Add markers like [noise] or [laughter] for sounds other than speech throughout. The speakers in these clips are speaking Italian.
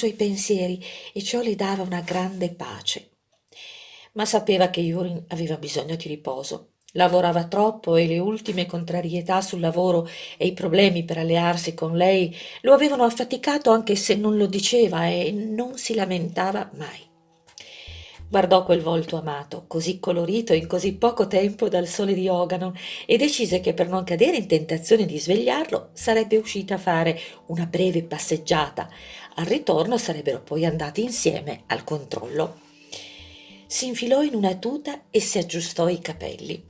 suoi pensieri e ciò le dava una grande pace. Ma sapeva che Yurin aveva bisogno di riposo. Lavorava troppo e le ultime contrarietà sul lavoro e i problemi per allearsi con lei lo avevano affaticato anche se non lo diceva e non si lamentava mai. Guardò quel volto amato, così colorito in così poco tempo dal sole di Ogano, e decise che per non cadere in tentazione di svegliarlo sarebbe uscita a fare una breve passeggiata. Al ritorno sarebbero poi andati insieme al controllo. Si infilò in una tuta e si aggiustò i capelli.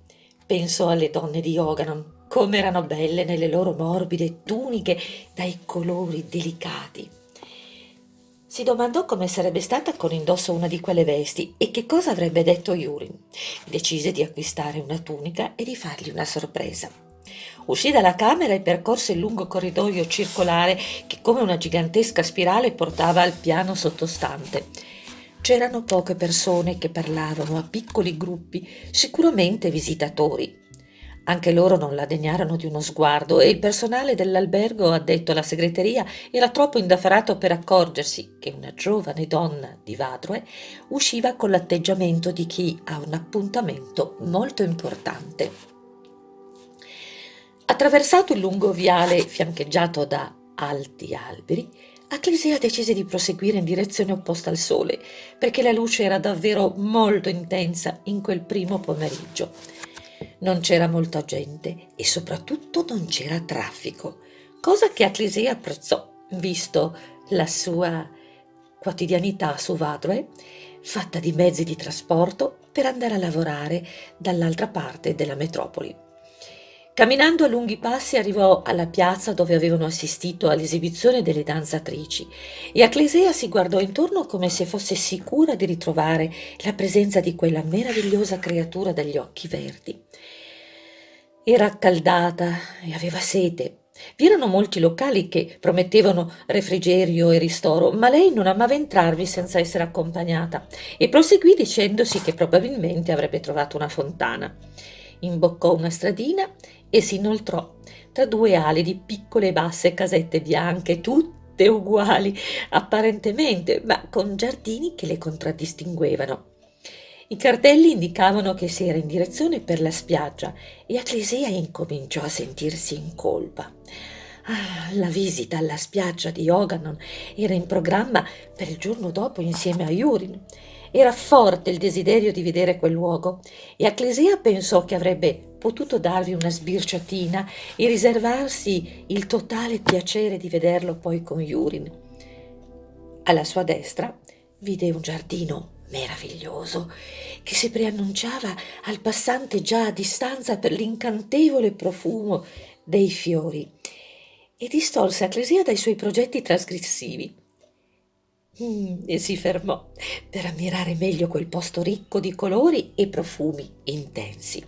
Pensò alle donne di Ogano, come erano belle nelle loro morbide tuniche dai colori delicati si domandò come sarebbe stata con indosso una di quelle vesti e che cosa avrebbe detto Yurin. Decise di acquistare una tunica e di fargli una sorpresa. Uscì dalla camera e percorse il lungo corridoio circolare che come una gigantesca spirale portava al piano sottostante. C'erano poche persone che parlavano a piccoli gruppi, sicuramente visitatori. Anche loro non la degnarono di uno sguardo e il personale dell'albergo addetto alla segreteria era troppo indaffarato per accorgersi che una giovane donna di Vadroe usciva con l'atteggiamento di chi ha un appuntamento molto importante. Attraversato il lungo viale fiancheggiato da alti alberi, Acclesia decise di proseguire in direzione opposta al sole, perché la luce era davvero molto intensa in quel primo pomeriggio. Non c'era molta gente e soprattutto non c'era traffico, cosa che Atlesia apprezzò, visto la sua quotidianità su Vadroe, fatta di mezzi di trasporto per andare a lavorare dall'altra parte della metropoli. Camminando a lunghi passi arrivò alla piazza dove avevano assistito all'esibizione delle danzatrici e Acclesea si guardò intorno come se fosse sicura di ritrovare la presenza di quella meravigliosa creatura dagli occhi verdi. Era accaldata e aveva sete. Vi erano molti locali che promettevano refrigerio e ristoro, ma lei non amava entrarvi senza essere accompagnata e proseguì dicendosi che probabilmente avrebbe trovato una fontana. Imboccò una stradina e si inoltrò tra due ali di piccole e basse casette bianche, tutte uguali apparentemente, ma con giardini che le contraddistinguevano. I cartelli indicavano che si era in direzione per la spiaggia e Acclesia incominciò a sentirsi in colpa. Ah, la visita alla spiaggia di Oganon era in programma per il giorno dopo insieme a Yurin. Era forte il desiderio di vedere quel luogo e Acclesia pensò che avrebbe potuto darvi una sbirciatina e riservarsi il totale piacere di vederlo poi con Yurin. Alla sua destra vide un giardino meraviglioso che si preannunciava al passante già a distanza per l'incantevole profumo dei fiori e distolse Acclesia dai suoi progetti trasgressivi. Mm, e si fermò per ammirare meglio quel posto ricco di colori e profumi intensi.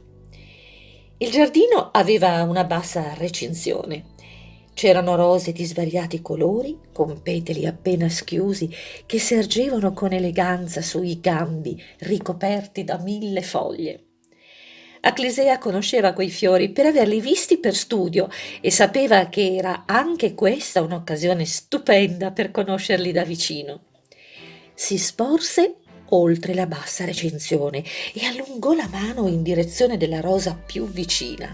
Il giardino aveva una bassa recinzione C'erano rose di svariati colori, con petali appena schiusi, che sergevano con eleganza sui gambi ricoperti da mille foglie. Acclesea conosceva quei fiori per averli visti per studio e sapeva che era anche questa un'occasione stupenda per conoscerli da vicino. Si sporse oltre la bassa recensione e allungò la mano in direzione della rosa più vicina.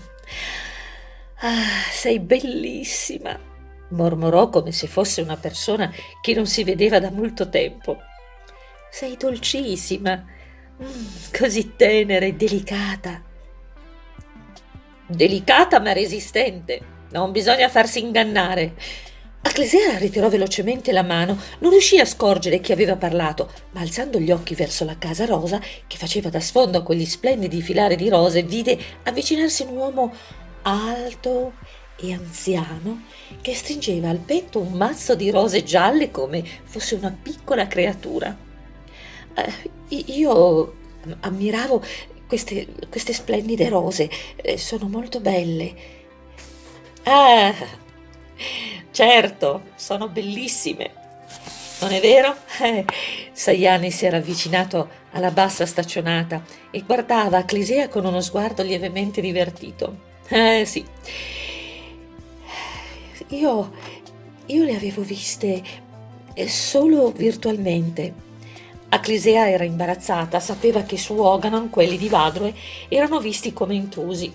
Ah, sei bellissima, mormorò come se fosse una persona che non si vedeva da molto tempo. Sei dolcissima, mm, così tenera e delicata. Delicata ma resistente, non bisogna farsi ingannare. Acclesea ritirò velocemente la mano, non riuscì a scorgere chi aveva parlato, ma alzando gli occhi verso la casa rosa, che faceva da sfondo a quegli splendidi filari di rose, vide avvicinarsi un uomo alto e anziano che stringeva al petto un mazzo di rose gialle come fosse una piccola creatura. Eh, io ammiravo queste, queste splendide rose, eh, sono molto belle. Ah, certo, sono bellissime. Non è vero? Eh, Sayani si era avvicinato alla bassa staccionata e guardava Clisea con uno sguardo lievemente divertito. Eh sì. Io, io le avevo viste solo virtualmente. Aclisea era imbarazzata, sapeva che su Oganon quelli di Vadroe erano visti come intrusi.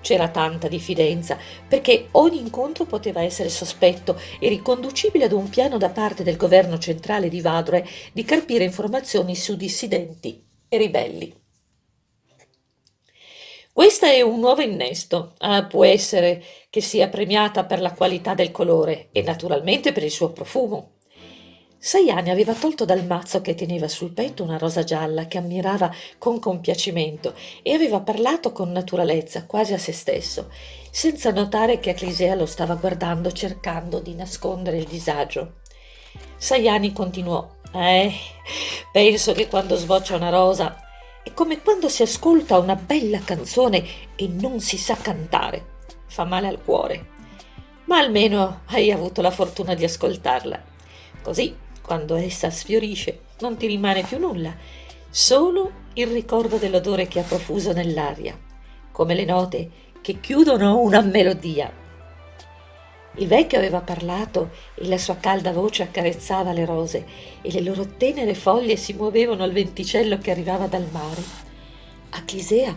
C'era tanta diffidenza, perché ogni incontro poteva essere sospetto e riconducibile ad un piano da parte del governo centrale di Vadroe di carpire informazioni su dissidenti e ribelli. Questa è un nuovo innesto. Ah, può essere che sia premiata per la qualità del colore e naturalmente per il suo profumo. Sayani aveva tolto dal mazzo che teneva sul petto una rosa gialla che ammirava con compiacimento e aveva parlato con naturalezza, quasi a se stesso, senza notare che Aclisea lo stava guardando cercando di nascondere il disagio. Sayani continuò. Eh, penso che quando sboccia una rosa è come quando si ascolta una bella canzone e non si sa cantare. Fa male al cuore. Ma almeno hai avuto la fortuna di ascoltarla. Così quando essa sfiorisce non ti rimane più nulla, solo il ricordo dell'odore che ha profuso nell'aria, come le note che chiudono una melodia. Il vecchio aveva parlato e la sua calda voce accarezzava le rose e le loro tenere foglie si muovevano al venticello che arrivava dal mare. Aclisea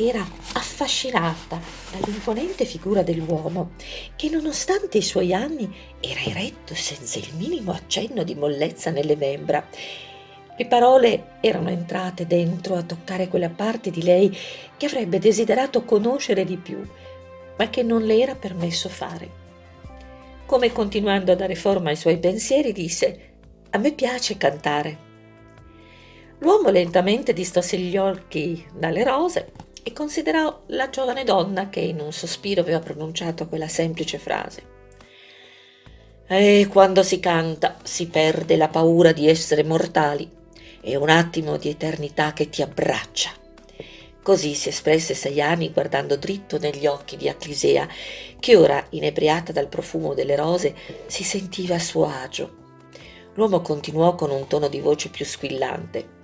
era affascinata dall'imponente figura dell'uomo che nonostante i suoi anni era eretto senza il minimo accenno di mollezza nelle membra. Le parole erano entrate dentro a toccare quella parte di lei che avrebbe desiderato conoscere di più, ma che non le era permesso fare. Come continuando a dare forma ai suoi pensieri, disse A me piace cantare. L'uomo lentamente distosse gli occhi dalle rose e considerò la giovane donna che in un sospiro aveva pronunciato quella semplice frase. E quando si canta si perde la paura di essere mortali e un attimo di eternità che ti abbraccia. Così si espresse Sayani guardando dritto negli occhi di Aclisea, che ora, inebriata dal profumo delle rose, si sentiva a suo agio. L'uomo continuò con un tono di voce più squillante.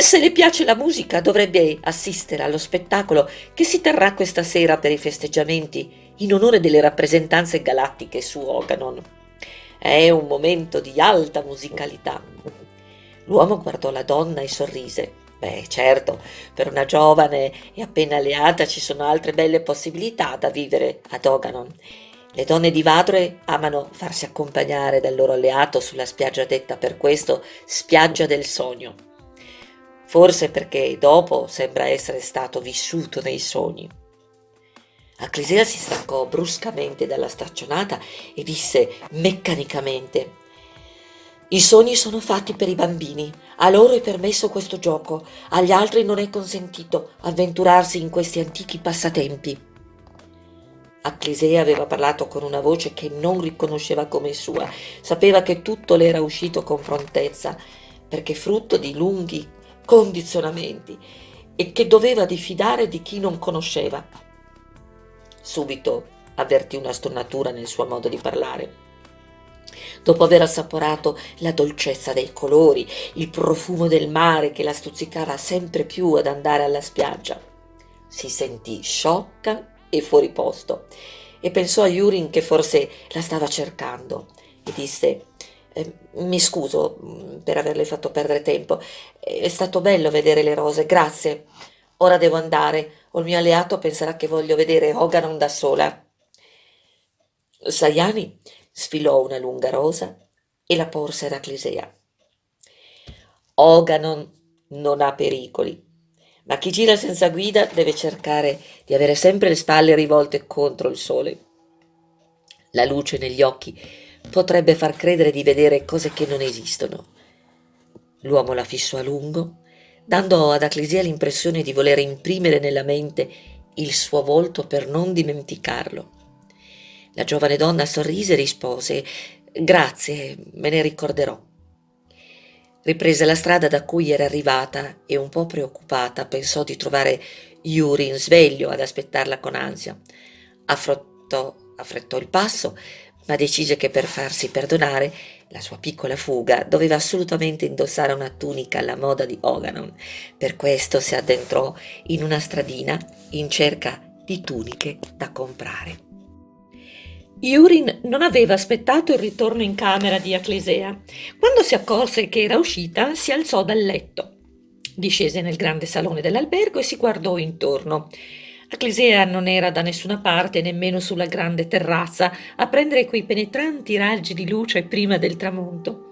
Se le piace la musica dovrebbe assistere allo spettacolo che si terrà questa sera per i festeggiamenti in onore delle rappresentanze galattiche su Oganon. È un momento di alta musicalità. L'uomo guardò la donna e sorrise. Beh, certo, per una giovane e appena alleata ci sono altre belle possibilità da vivere ad Oganon. Le donne di Vadre amano farsi accompagnare dal loro alleato sulla spiaggia detta per questo spiaggia del sogno forse perché dopo sembra essere stato vissuto nei sogni. Aclisea si staccò bruscamente dalla staccionata e disse meccanicamente i sogni sono fatti per i bambini, a loro è permesso questo gioco, agli altri non è consentito avventurarsi in questi antichi passatempi. Aclisea aveva parlato con una voce che non riconosceva come sua, sapeva che tutto le era uscito con prontezza, perché frutto di lunghi condizionamenti e che doveva diffidare di chi non conosceva. Subito avvertì una stonatura nel suo modo di parlare. Dopo aver assaporato la dolcezza dei colori, il profumo del mare che la stuzzicava sempre più ad andare alla spiaggia, si sentì sciocca e fuori posto e pensò a Yurin che forse la stava cercando e disse mi scuso mm, per averle fatto perdere tempo. È stato bello vedere le rose, grazie. Ora devo andare, o il mio alleato penserà che voglio vedere Hoganon da sola. Sayani sfilò una lunga rosa e la porse ad Aclisea. Hoganon non ha pericoli, ma chi gira senza guida deve cercare di avere sempre le spalle rivolte contro il sole. La luce negli occhi potrebbe far credere di vedere cose che non esistono. L'uomo la fissò a lungo, dando ad Aclesia l'impressione di voler imprimere nella mente il suo volto per non dimenticarlo. La giovane donna sorrise e rispose Grazie, me ne ricorderò. Riprese la strada da cui era arrivata e un po' preoccupata pensò di trovare Yurin sveglio ad aspettarla con ansia. Affrottò, affrettò il passo, ma decise che per farsi perdonare la sua piccola fuga doveva assolutamente indossare una tunica alla moda di Oganon. Per questo si addentrò in una stradina in cerca di tuniche da comprare. Yurin non aveva aspettato il ritorno in camera di Aclesea. Quando si accorse che era uscita, si alzò dal letto. Discese nel grande salone dell'albergo e si guardò intorno. Aclesea non era da nessuna parte, nemmeno sulla grande terrazza, a prendere quei penetranti raggi di luce prima del tramonto.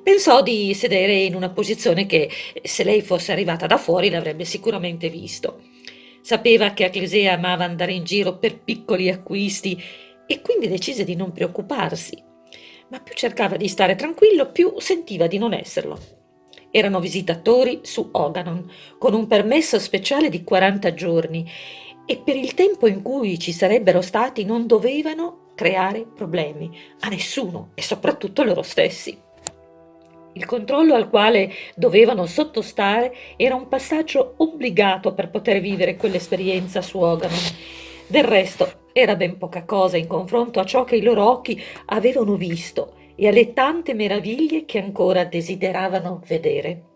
Pensò di sedere in una posizione che, se lei fosse arrivata da fuori, l'avrebbe sicuramente visto. Sapeva che Aclesea amava andare in giro per piccoli acquisti e quindi decise di non preoccuparsi. Ma più cercava di stare tranquillo, più sentiva di non esserlo. Erano visitatori su Oganon, con un permesso speciale di 40 giorni e per il tempo in cui ci sarebbero stati non dovevano creare problemi a nessuno e soprattutto loro stessi. Il controllo al quale dovevano sottostare era un passaggio obbligato per poter vivere quell'esperienza su Oganon. Del resto era ben poca cosa in confronto a ciò che i loro occhi avevano visto e alle tante meraviglie che ancora desideravano vedere.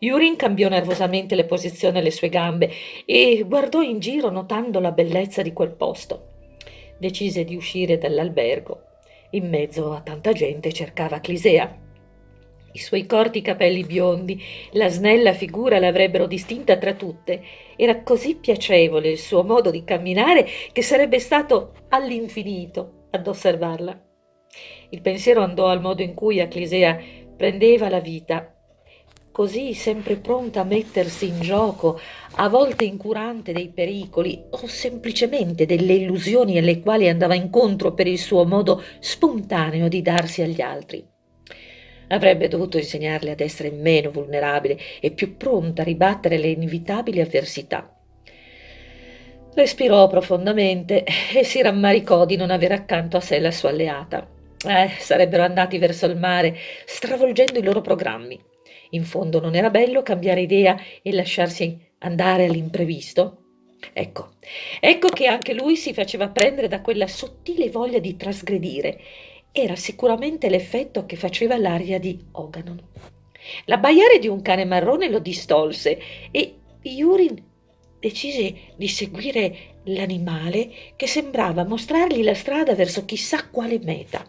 Yurin cambiò nervosamente le posizioni alle sue gambe e guardò in giro notando la bellezza di quel posto. Decise di uscire dall'albergo. In mezzo a tanta gente cercava Clisea. I suoi corti capelli biondi, la snella figura l'avrebbero distinta tra tutte. Era così piacevole il suo modo di camminare che sarebbe stato all'infinito ad osservarla. Il pensiero andò al modo in cui Aclisea prendeva la vita, così sempre pronta a mettersi in gioco, a volte incurante dei pericoli o semplicemente delle illusioni alle quali andava incontro per il suo modo spontaneo di darsi agli altri. Avrebbe dovuto insegnarle ad essere meno vulnerabile e più pronta a ribattere le inevitabili avversità. Respirò profondamente e si rammaricò di non avere accanto a sé la sua alleata. Eh, sarebbero andati verso il mare, stravolgendo i loro programmi. In fondo non era bello cambiare idea e lasciarsi andare all'imprevisto? Ecco, ecco che anche lui si faceva prendere da quella sottile voglia di trasgredire era sicuramente l'effetto che faceva l'aria di Oganon. L'abbaiare di un cane marrone lo distolse e Yurin decise di seguire l'animale che sembrava mostrargli la strada verso chissà quale meta.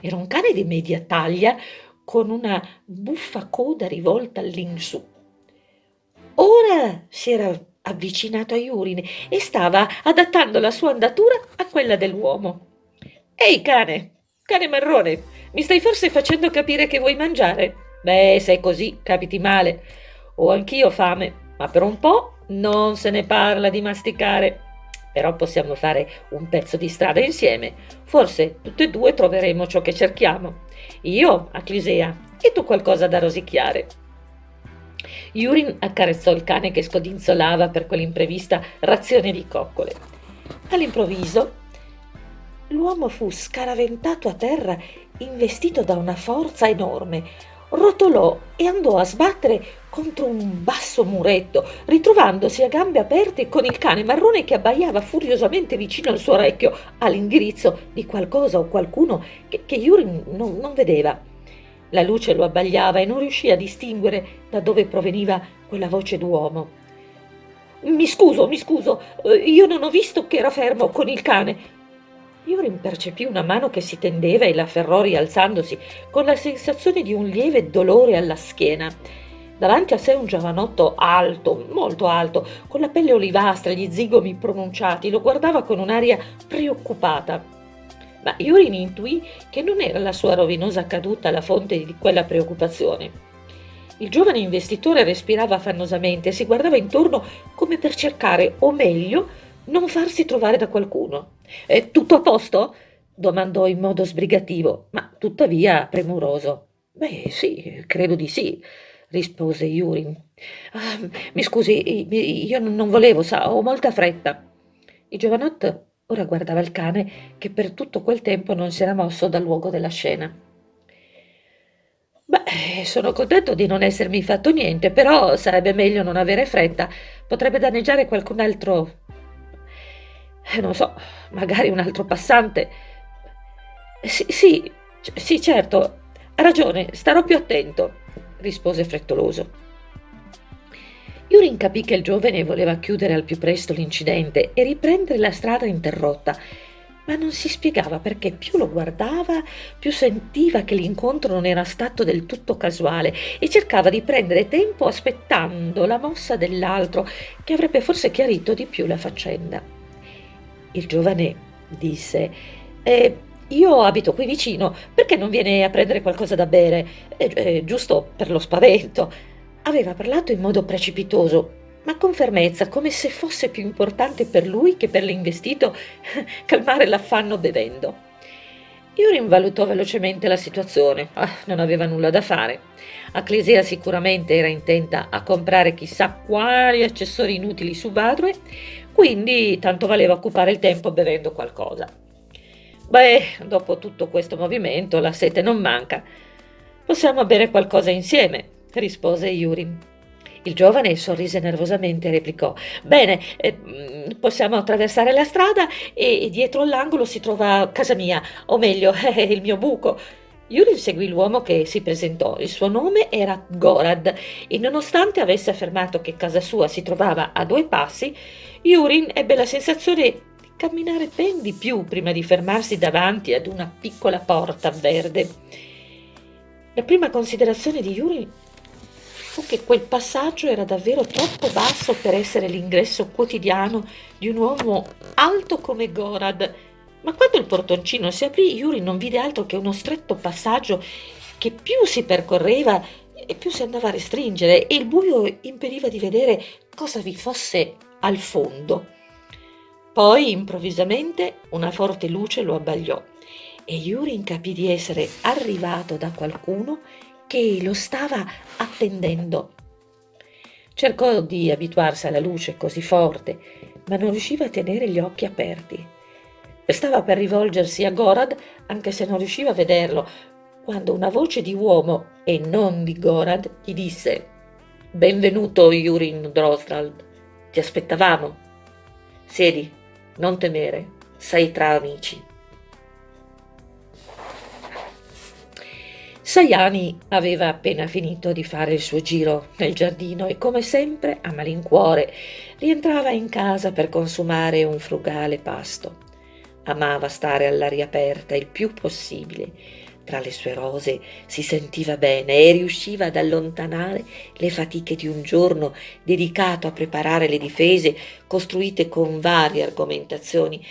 Era un cane di media taglia con una buffa coda rivolta all'insù. Ora si era avvicinato a Yurin e stava adattando la sua andatura a quella dell'uomo. Ehi cane, cane marrone, mi stai forse facendo capire che vuoi mangiare? Beh, se è così, capiti male. Ho anch'io fame, ma per un po' non se ne parla di masticare. Però possiamo fare un pezzo di strada insieme. Forse tutte e due troveremo ciò che cerchiamo. Io a Clisea e tu qualcosa da rosicchiare. Yurin accarezzò il cane che scodinzolava per quell'imprevista razione di coccole. All'improvviso l'uomo fu scaraventato a terra investito da una forza enorme rotolò e andò a sbattere contro un basso muretto ritrovandosi a gambe aperte con il cane marrone che abbaiava furiosamente vicino al suo orecchio all'indirizzo di qualcosa o qualcuno che, che Yuri non, non vedeva la luce lo abbagliava e non riuscì a distinguere da dove proveniva quella voce d'uomo mi scuso, mi scuso, eh, io non ho visto che era fermo con il cane. Iorin percepì una mano che si tendeva e l'afferrò rialzandosi, con la sensazione di un lieve dolore alla schiena. Davanti a sé un giovanotto alto, molto alto, con la pelle olivastra e gli zigomi pronunciati, lo guardava con un'aria preoccupata. Ma Iorin intuì che non era la sua rovinosa caduta la fonte di quella preoccupazione. Il giovane investitore respirava affannosamente e si guardava intorno come per cercare, o meglio, non farsi trovare da qualcuno. È tutto a posto? domandò in modo sbrigativo, ma tuttavia premuroso. Beh, sì, credo di sì, rispose Yurin. Ah, mi scusi, io non volevo, sa, ho molta fretta. Il giovanotto ora guardava il cane che per tutto quel tempo non si era mosso dal luogo della scena. Beh, sono contento di non essermi fatto niente, però sarebbe meglio non avere fretta. Potrebbe danneggiare qualcun altro eh, non so, magari un altro passante. Sì, sì, sì, certo, ha ragione, starò più attento, rispose frettoloso. Yurin capì che il giovane voleva chiudere al più presto l'incidente e riprendere la strada interrotta, ma non si spiegava perché più lo guardava, più sentiva che l'incontro non era stato del tutto casuale e cercava di prendere tempo aspettando la mossa dell'altro che avrebbe forse chiarito di più la faccenda. Il giovane disse eh, io abito qui vicino, perché non viene a prendere qualcosa da bere? Eh, eh, giusto per lo spavento. Aveva parlato in modo precipitoso, ma con fermezza, come se fosse più importante per lui che per l'investito [laughs] calmare l'affanno bevendo. Yurin valutò velocemente la situazione, ah, non aveva nulla da fare. Acclesia sicuramente era intenta a comprare chissà quali accessori inutili su Badrue, quindi tanto valeva occupare il tempo bevendo qualcosa. Beh, dopo tutto questo movimento la sete non manca. Possiamo bere qualcosa insieme, rispose Yurin. Il giovane sorrise nervosamente e replicò Bene, eh, mm, possiamo attraversare la strada e, dietro l'angolo si trova casa mia, o meglio, [laughs] il mio buco. Yurin seguì l'uomo che si presentò. Il suo nome era Gorad e nonostante avesse affermato che casa sua si trovava a due passi, Yurin ebbe la sensazione di camminare ben di più prima di fermarsi davanti ad una piccola porta verde. La prima considerazione di Yurin fu che quel passaggio era davvero troppo basso per essere l'ingresso quotidiano di un uomo alto come Gorad. Ma quando il portoncino si aprì, Yuri non vide altro che uno stretto passaggio che più si percorreva e più si andava a restringere e il buio impediva di vedere cosa vi fosse al fondo. Poi, improvvisamente, una forte luce lo abbagliò e Yurin capì di essere arrivato da qualcuno che lo stava attendendo. Cercò di abituarsi alla luce così forte, ma non riusciva a tenere gli occhi aperti. Stava per rivolgersi a Gorad, anche se non riusciva a vederlo, quando una voce di uomo, e non di Gorad, gli disse «Benvenuto, Yurin Drostrald. Ti aspettavamo. Siedi, non temere, sei tra amici». Sayani aveva appena finito di fare il suo giro nel giardino e come sempre, a malincuore, rientrava in casa per consumare un frugale pasto. Amava stare all'aria aperta il più possibile. Tra le sue rose si sentiva bene e riusciva ad allontanare le fatiche di un giorno dedicato a preparare le difese costruite con varie argomentazioni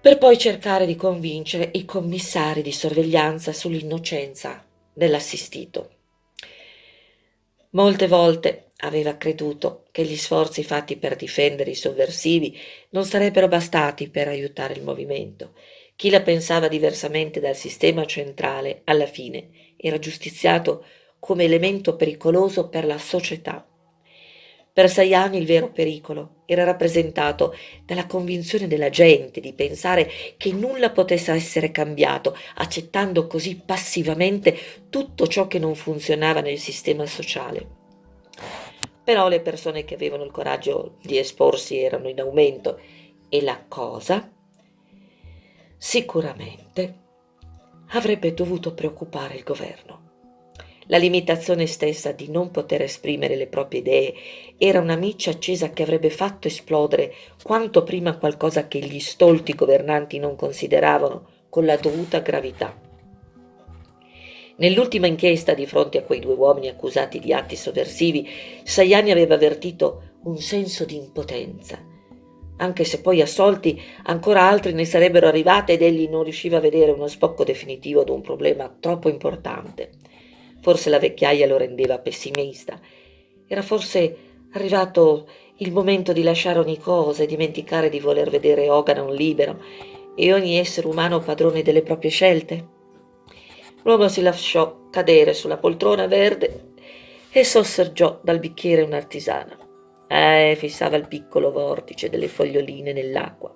per poi cercare di convincere i commissari di sorveglianza sull'innocenza dell'assistito. Molte volte aveva creduto che gli sforzi fatti per difendere i sovversivi non sarebbero bastati per aiutare il movimento. Chi la pensava diversamente dal sistema centrale, alla fine, era giustiziato come elemento pericoloso per la società per Sayani il vero pericolo era rappresentato dalla convinzione della gente di pensare che nulla potesse essere cambiato, accettando così passivamente tutto ciò che non funzionava nel sistema sociale. Però le persone che avevano il coraggio di esporsi erano in aumento e la cosa sicuramente avrebbe dovuto preoccupare il governo. La limitazione stessa di non poter esprimere le proprie idee era una miccia accesa che avrebbe fatto esplodere quanto prima qualcosa che gli stolti governanti non consideravano con la dovuta gravità. Nell'ultima inchiesta di fronte a quei due uomini accusati di atti sovversivi, Sayani aveva avvertito un senso di impotenza. Anche se poi assolti, ancora altri ne sarebbero arrivati ed egli non riusciva a vedere uno sbocco definitivo ad un problema troppo importante. Forse la vecchiaia lo rendeva pessimista. Era forse arrivato il momento di lasciare ogni cosa e dimenticare di voler vedere Oganon libero e ogni essere umano padrone delle proprie scelte. L'uomo si lasciò cadere sulla poltrona verde e sossaggiò dal bicchiere un'artisana. Eh, fissava il piccolo vortice delle foglioline nell'acqua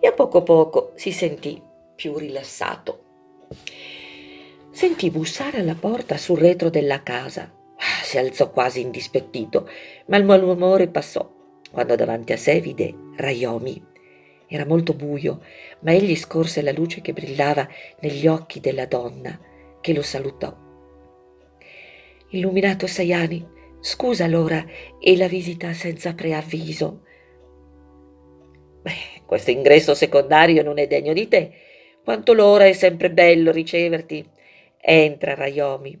e a poco a poco si sentì più rilassato. Sentì bussare alla porta sul retro della casa. Ah, si alzò quasi indispettito, ma il malumore passò quando davanti a sé vide Rayomi. Era molto buio, ma egli scorse la luce che brillava negli occhi della donna, che lo salutò. Illuminato Sayani, scusa l'ora e la visita senza preavviso. Beh, Questo ingresso secondario non è degno di te. Quanto l'ora è sempre bello riceverti. Entra, Raiomi.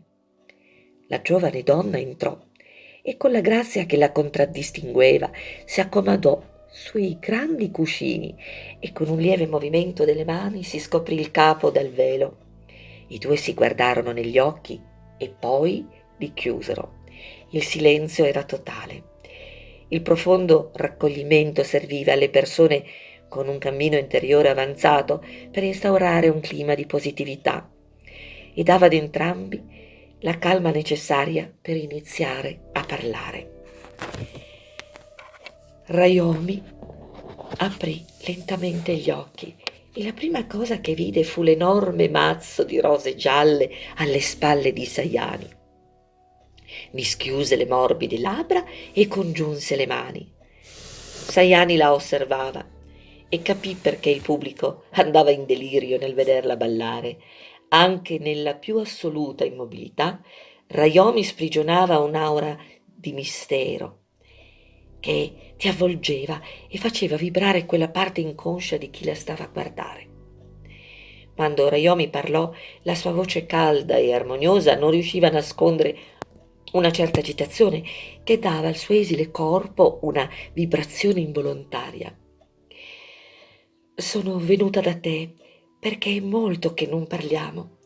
La giovane donna entrò e con la grazia che la contraddistingueva si accomodò sui grandi cuscini e con un lieve movimento delle mani si scoprì il capo dal velo. I due si guardarono negli occhi e poi li chiusero. Il silenzio era totale. Il profondo raccoglimento serviva alle persone con un cammino interiore avanzato per instaurare un clima di positività e dava ad entrambi la calma necessaria per iniziare a parlare. Rayomi aprì lentamente gli occhi e la prima cosa che vide fu l'enorme mazzo di rose gialle alle spalle di Sayani. Mi schiuse le morbide labbra e congiunse le mani. Sayani la osservava e capì perché il pubblico andava in delirio nel vederla ballare. Anche nella più assoluta immobilità, Rayomi sprigionava un'aura di mistero che ti avvolgeva e faceva vibrare quella parte inconscia di chi la stava a guardare. Quando Rayomi parlò, la sua voce calda e armoniosa non riusciva a nascondere una certa agitazione che dava al suo esile corpo una vibrazione involontaria. Sono venuta da te perché è molto che non parliamo.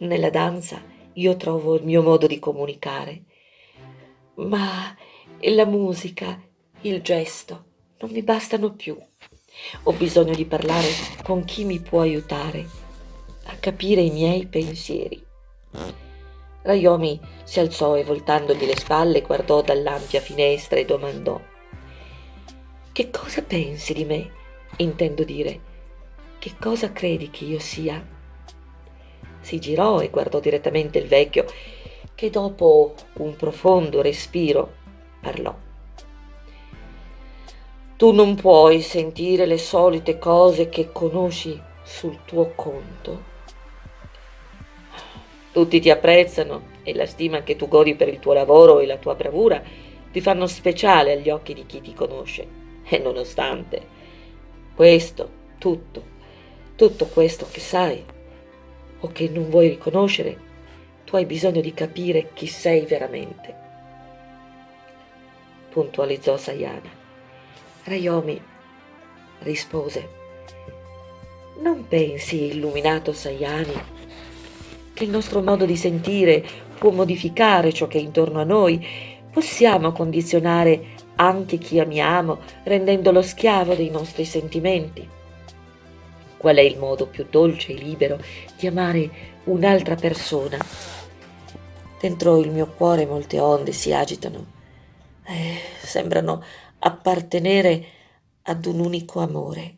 Nella danza io trovo il mio modo di comunicare, ma la musica, il gesto non mi bastano più. Ho bisogno di parlare con chi mi può aiutare a capire i miei pensieri. Rayomi si alzò e voltandogli le spalle guardò dall'ampia finestra e domandò Che cosa pensi di me? Intendo dire, che cosa credi che io sia? Si girò e guardò direttamente il vecchio, che dopo un profondo respiro parlò. Tu non puoi sentire le solite cose che conosci sul tuo conto. Tutti ti apprezzano e la stima che tu godi per il tuo lavoro e la tua bravura ti fanno speciale agli occhi di chi ti conosce. E nonostante questo, tutto, tutto questo che sai o che non vuoi riconoscere, tu hai bisogno di capire chi sei veramente. Puntualizzò Sayana. Rayomi rispose. Non pensi, illuminato Sayani, che il nostro modo di sentire può modificare ciò che è intorno a noi? Possiamo condizionare anche chi amiamo, rendendolo schiavo dei nostri sentimenti? Qual è il modo più dolce e libero di amare un'altra persona? Dentro il mio cuore molte onde si agitano, eh, sembrano appartenere ad un unico amore,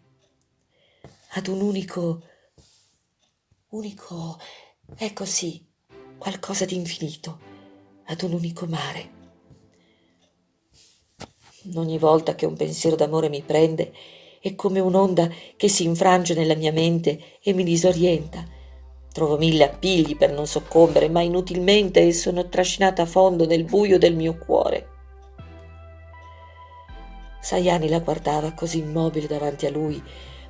ad un unico, unico, è così, qualcosa di infinito, ad un unico mare. Ogni volta che un pensiero d'amore mi prende, è come un'onda che si infrange nella mia mente e mi disorienta. Trovo mille appigli per non soccombere, ma inutilmente sono trascinata a fondo nel buio del mio cuore. Sayani la guardava così immobile davanti a lui,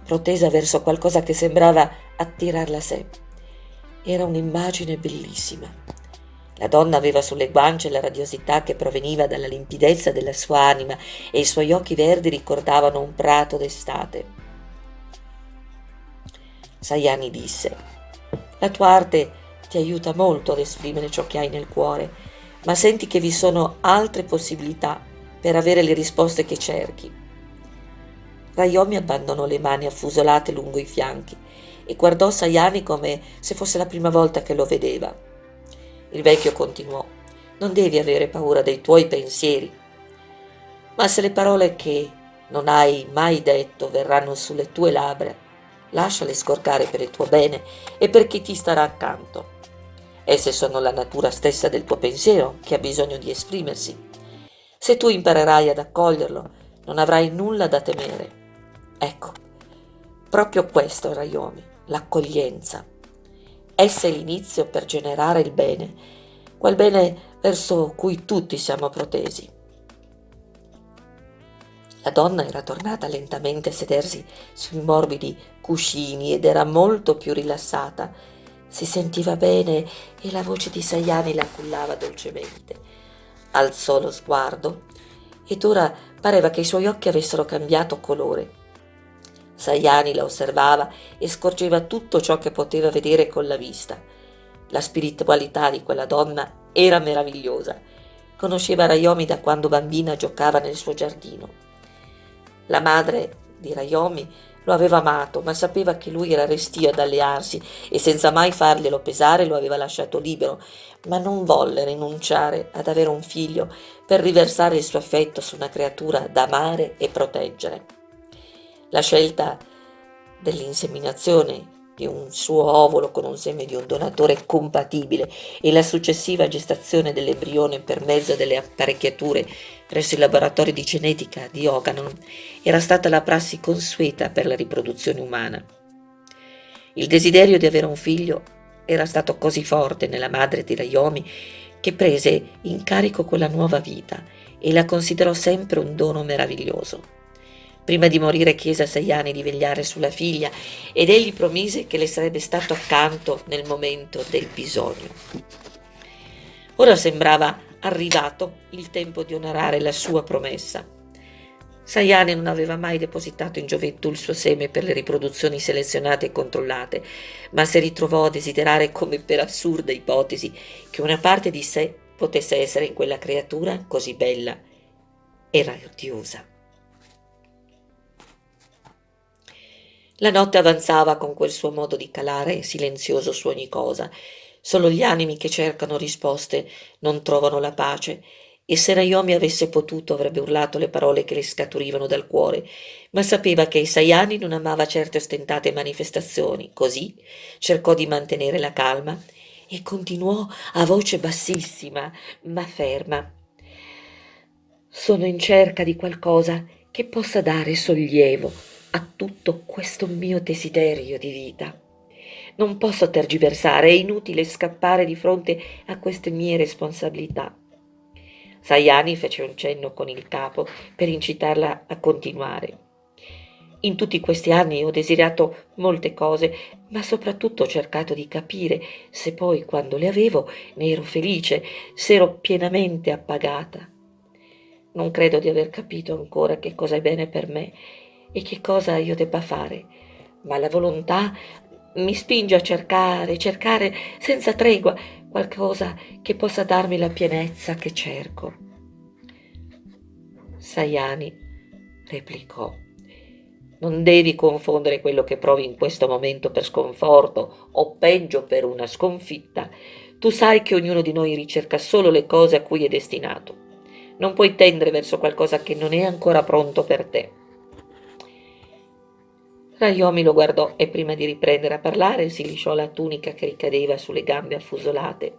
protesa verso qualcosa che sembrava attirarla a sé. Era un'immagine bellissima la donna aveva sulle guance la radiosità che proveniva dalla limpidezza della sua anima e i suoi occhi verdi ricordavano un prato d'estate. Sayani disse, la tua arte ti aiuta molto ad esprimere ciò che hai nel cuore, ma senti che vi sono altre possibilità per avere le risposte che cerchi. Rayomi abbandonò le mani affusolate lungo i fianchi e guardò Sayani come se fosse la prima volta che lo vedeva. Il vecchio continuò. Non devi avere paura dei tuoi pensieri. Ma se le parole che non hai mai detto verranno sulle tue labbra, lasciale scorcare per il tuo bene e per chi ti starà accanto. Esse sono la natura stessa del tuo pensiero che ha bisogno di esprimersi. Se tu imparerai ad accoglierlo, non avrai nulla da temere. Ecco, proprio questo è Rayomi, l'accoglienza. Essa è l'inizio per generare il bene, quel bene verso cui tutti siamo protesi. La donna era tornata lentamente a sedersi sui morbidi cuscini ed era molto più rilassata. Si sentiva bene e la voce di Sayani la cullava dolcemente. Alzò lo sguardo ed ora pareva che i suoi occhi avessero cambiato colore. Sayani la osservava e scorgeva tutto ciò che poteva vedere con la vista. La spiritualità di quella donna era meravigliosa. Conosceva Rayomi da quando bambina giocava nel suo giardino. La madre di Rayomi lo aveva amato, ma sapeva che lui era restio ad allearsi e senza mai farglielo pesare lo aveva lasciato libero, ma non volle rinunciare ad avere un figlio per riversare il suo affetto su una creatura da amare e proteggere. La scelta dell'inseminazione di un suo ovolo con un seme di un donatore compatibile e la successiva gestazione dell'embrione per mezzo delle apparecchiature presso il laboratorio di genetica di Oganon era stata la prassi consueta per la riproduzione umana. Il desiderio di avere un figlio era stato così forte nella madre di Rayomi che prese in carico quella nuova vita e la considerò sempre un dono meraviglioso. Prima di morire chiese a Sayani di vegliare sulla figlia ed egli promise che le sarebbe stato accanto nel momento del bisogno. Ora sembrava arrivato il tempo di onorare la sua promessa. Sayani non aveva mai depositato in gioventù il suo seme per le riproduzioni selezionate e controllate, ma si ritrovò a desiderare come per assurda ipotesi che una parte di sé potesse essere in quella creatura così bella e radiosa. La notte avanzava con quel suo modo di calare silenzioso su ogni cosa. Solo gli animi che cercano risposte non trovano la pace. E se Naomi avesse potuto avrebbe urlato le parole che le scaturivano dal cuore, ma sapeva che Sayani non amava certe ostentate manifestazioni, così cercò di mantenere la calma e continuò a voce bassissima ma ferma. Sono in cerca di qualcosa che possa dare sollievo a tutto questo mio desiderio di vita. Non posso tergiversare, è inutile scappare di fronte a queste mie responsabilità. Sayani fece un cenno con il capo per incitarla a continuare. In tutti questi anni ho desiderato molte cose, ma soprattutto ho cercato di capire se poi, quando le avevo, ne ero felice, se ero pienamente appagata. Non credo di aver capito ancora che cosa è bene per me e che cosa io debba fare, ma la volontà mi spinge a cercare, cercare senza tregua qualcosa che possa darmi la pienezza che cerco. Sayani replicò. Non devi confondere quello che provi in questo momento per sconforto o peggio per una sconfitta. Tu sai che ognuno di noi ricerca solo le cose a cui è destinato. Non puoi tendere verso qualcosa che non è ancora pronto per te. Naomi lo guardò e prima di riprendere a parlare si lisciò la tunica che ricadeva sulle gambe affusolate.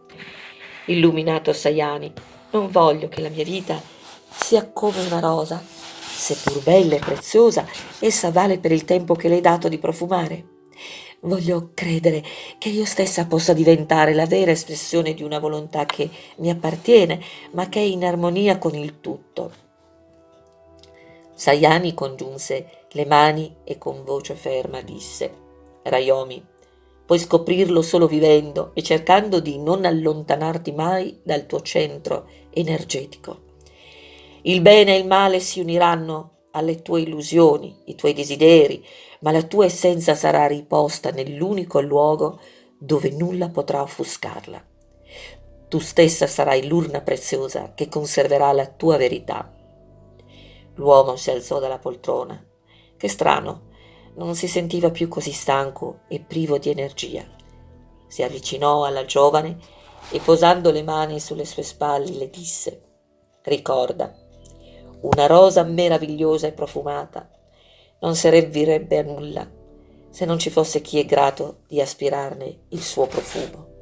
Illuminato Sayani, non voglio che la mia vita sia come una rosa. Seppur bella e preziosa, essa vale per il tempo che le hai dato di profumare. Voglio credere che io stessa possa diventare la vera espressione di una volontà che mi appartiene, ma che è in armonia con il tutto. Sayani congiunse le mani e con voce ferma disse Rayomi, puoi scoprirlo solo vivendo e cercando di non allontanarti mai dal tuo centro energetico. Il bene e il male si uniranno alle tue illusioni, i tuoi desideri, ma la tua essenza sarà riposta nell'unico luogo dove nulla potrà offuscarla. Tu stessa sarai l'urna preziosa che conserverà la tua verità L'uomo si alzò dalla poltrona. Che strano, non si sentiva più così stanco e privo di energia. Si avvicinò alla giovane e posando le mani sulle sue spalle le disse Ricorda, una rosa meravigliosa e profumata non servirebbe a nulla se non ci fosse chi è grato di aspirarne il suo profumo.